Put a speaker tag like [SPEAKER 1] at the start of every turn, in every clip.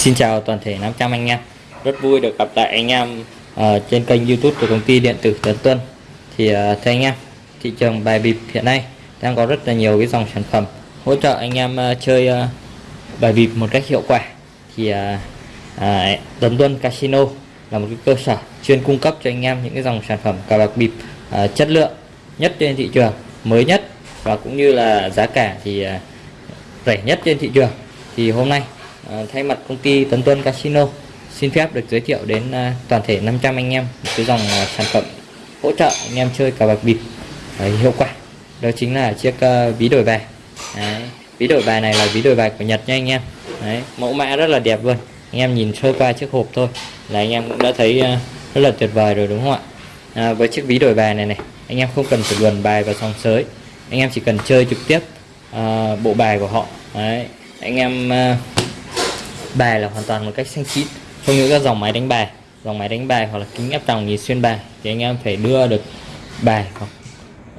[SPEAKER 1] Xin chào toàn thể 500 anh em. Rất vui được gặp lại anh em uh, trên kênh youtube của công ty điện tử Tấn Tuân. Thì uh, thưa anh em thị trường bài bịp hiện nay đang có rất là nhiều cái dòng sản phẩm hỗ trợ anh em uh, chơi uh, bài bịp một cách hiệu quả. Thì uh, uh, Tấn Tuân Casino là một cái cơ sở chuyên cung cấp cho anh em những cái dòng sản phẩm cờ bạc bịp uh, chất lượng nhất trên thị trường mới nhất và cũng như là giá cả thì uh, rẻ nhất trên thị trường. Thì hôm nay À, thay mặt công ty Tấn Tuân Casino xin phép được giới thiệu đến à, toàn thể 500 anh em một cái dòng à, sản phẩm hỗ trợ anh em chơi cờ bạc bịp hiệu quả đó chính là chiếc à, ví đổi bài Đấy. ví đổi bài này là ví đổi bài của Nhật nha anh em Đấy. mẫu mã rất là đẹp luôn anh em nhìn sơ qua chiếc hộp thôi là anh em cũng đã thấy à, rất là tuyệt vời rồi đúng không ạ à, với chiếc ví đổi bài này này anh em không cần phải luồn bài vào sòng sới anh em chỉ cần chơi trực tiếp uh, bộ bài của họ Đấy. anh em uh, bài là hoàn toàn một cách xanh chín không những các dòng máy đánh bài dòng máy đánh bài hoặc là kính áp tròng nhìn xuyên bài thì anh em phải đưa được bài hoặc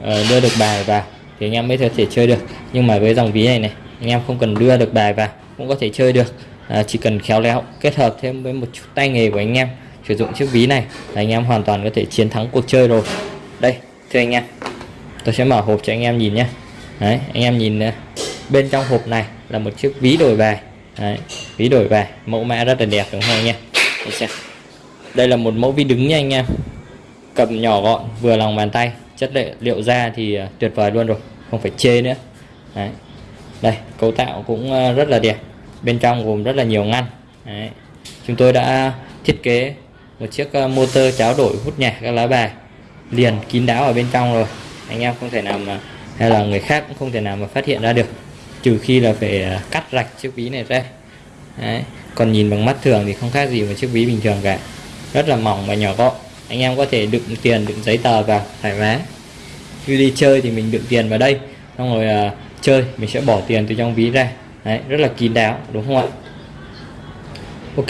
[SPEAKER 1] uh, đưa được bài vào thì anh em mới có thể chơi được. Nhưng mà với dòng ví này này anh em không cần đưa được bài vào cũng có thể chơi được. À, chỉ cần khéo léo kết hợp thêm với một chút tay nghề của anh em sử dụng chiếc ví này là anh em hoàn toàn có thể chiến thắng cuộc chơi rồi. Đây thưa anh em tôi sẽ mở hộp cho anh em nhìn nhé. Đấy anh em nhìn ờ, bên trong hộp này là một chiếc ví đổi bài. Đấy, ví đổi về mẫu mã rất là đẹp đúng không anh em? Đây là một mẫu ví đứng nha anh em. Cầm nhỏ gọn vừa lòng bàn tay. Chất liệu liệu da thì à, tuyệt vời luôn rồi không phải chê nữa. Đấy. đây cấu tạo cũng à, rất là đẹp. Bên trong gồm rất là nhiều ngăn. Đấy. chúng tôi đã thiết kế một chiếc à, motor cháo đổi hút nhạc các lá bài. Liền kín đáo ở bên trong rồi. Anh em không thể nào mà hay là người khác cũng không thể nào mà phát hiện ra được trừ khi là phải à, cắt rạch chiếc ví này ra. Đấy. còn nhìn bằng mắt thường thì không khác gì một chiếc ví bình thường cả. Rất là mỏng và nhỏ gọn. Anh em có thể đựng tiền đựng giấy tờ vào thoải mái. Khi đi chơi thì mình đựng tiền vào đây xong rồi uh, chơi mình sẽ bỏ tiền từ trong ví ra. Đấy, rất là kín đáo đúng không ạ? Ok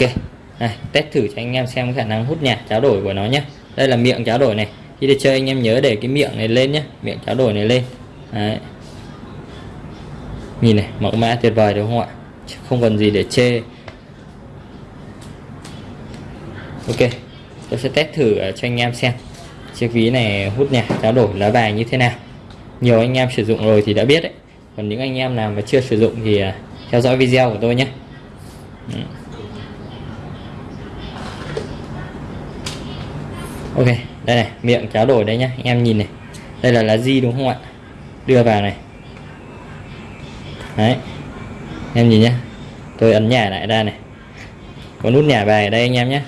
[SPEAKER 1] này, test thử cho anh em xem khả năng hút nhạc cháo đổi của nó nhé đây là miệng cháo đổi này. Khi đi chơi anh em nhớ để cái miệng này lên nhé miệng cháo đổi này lên. Đấy nhìn này, mẫu mã tuyệt vời đúng không ạ? Không còn gì để chê. Ok, tôi sẽ test thử ờ, cho anh em xem. Chiếc ví này hút nhạc, trao đổi, lá bài như thế nào. Nhiều anh em sử dụng rồi thì đã biết đấy. Còn những anh em nào mà chưa sử dụng thì ờ, theo dõi video của tôi nhé. Ừ. Ok, đây này, miệng trao đổi đây nhá. Anh em nhìn này. Đây là lá di đúng không ạ? Đưa vào này đấy. Em nhìn nhé tôi ấn nhà lại ra này. Có nút nhả bài ở đây anh em nhé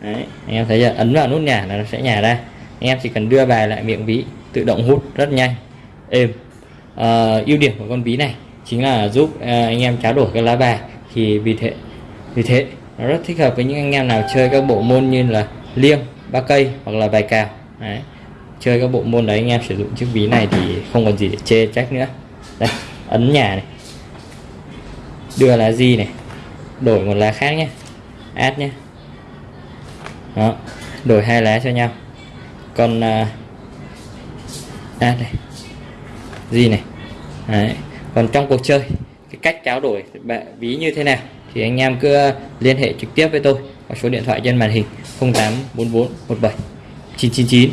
[SPEAKER 1] đấy anh em thấy chưa? Ấn vào nút nhả là nó sẽ nhả ra. Anh em chỉ cần đưa bài lại miệng ví tự động hút rất nhanh. Êm. À, ưu điểm của con ví này chính là giúp à, anh em tráo đổi cái lá bài. Thì vì thế vì thế nó rất thích hợp với những anh em nào chơi các bộ môn như là liêng ba cây hoặc là bài cào. Đấy. chơi các bộ môn đấy anh em sử dụng chiếc ví này thì không còn gì để chê trách nữa. Đây ấn nhà này. Đưa lá gì này. Đổi một lá khác nhé. Add nhé. Đó đổi hai lá cho nhau. Còn à, add này. Gì này. Đấy. còn trong cuộc chơi cái cách trao đổi ví như thế nào thì anh em cứ liên hệ trực tiếp với tôi qua số điện thoại trên màn hình 0844 17 999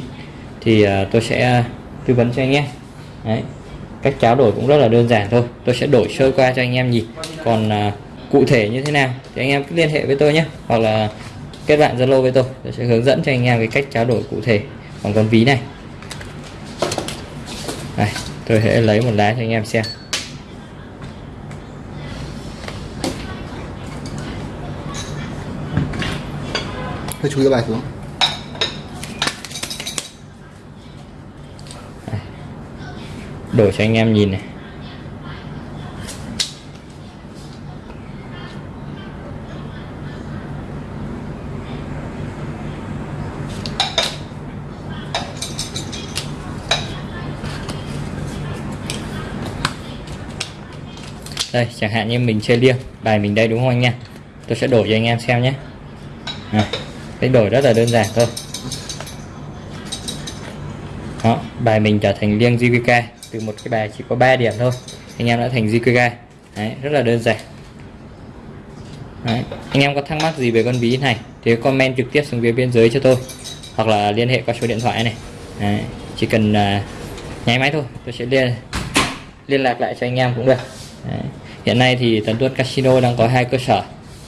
[SPEAKER 1] thì uh, tôi sẽ à, tư vấn cho anh em Đấy cách tráo đổi cũng rất là đơn giản thôi. Tôi sẽ đổi sơ qua cho anh em nhìn. Còn à, cụ thể như thế nào thì anh em cứ liên hệ với tôi nhé. Hoặc là kết bạn zalo với tôi. Tôi sẽ hướng dẫn cho anh em cái cách trao đổi cụ thể. Bằng con ví này. Này tôi sẽ lấy một lá cho anh em xem.
[SPEAKER 2] Hơi chú ý bài xuống.
[SPEAKER 1] Đổi cho anh em nhìn này. Đây chẳng hạn như mình chơi liêng bài mình đây đúng không anh em? Tôi sẽ đổi cho anh em xem nhé. À, cái đổi rất là đơn giản thôi. Đó bài mình trở thành liêng JVK từ một cái bài chỉ có 3 điểm thôi anh em đã thành JQK Đấy, rất là đơn giản Đấy. anh em có thắc mắc gì về con ví này thì comment trực tiếp xuống phía bên dưới cho tôi hoặc là liên hệ qua số điện thoại này Đấy. chỉ cần uh, nháy máy thôi tôi sẽ liên liên lạc lại cho anh em cũng được Đấy. hiện nay thì Tấn tuất Casino đang có hai cơ sở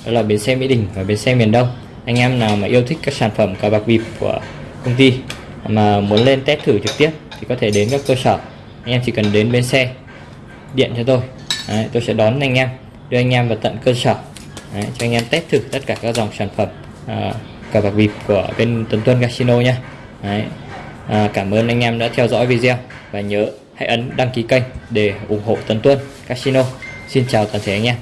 [SPEAKER 1] đó là bến xe Mỹ Đình và bến xe miền Đông anh em nào mà yêu thích các sản phẩm cờ bạc bịp của công ty mà muốn lên test thử trực tiếp thì có thể đến các cơ sở anh em chỉ cần đến bến xe điện cho tôi. Đấy, tôi sẽ đón anh em đưa anh em vào tận cơ sở. Đấy, cho anh em test thử tất cả các dòng sản phẩm à, cờ bạc bịp của bên Tuấn Tuân Casino nha Đấy. À, cảm ơn anh em đã theo dõi video và nhớ hãy ấn đăng ký kênh để ủng hộ Tuấn Tuân Casino. Xin chào toàn thể anh em.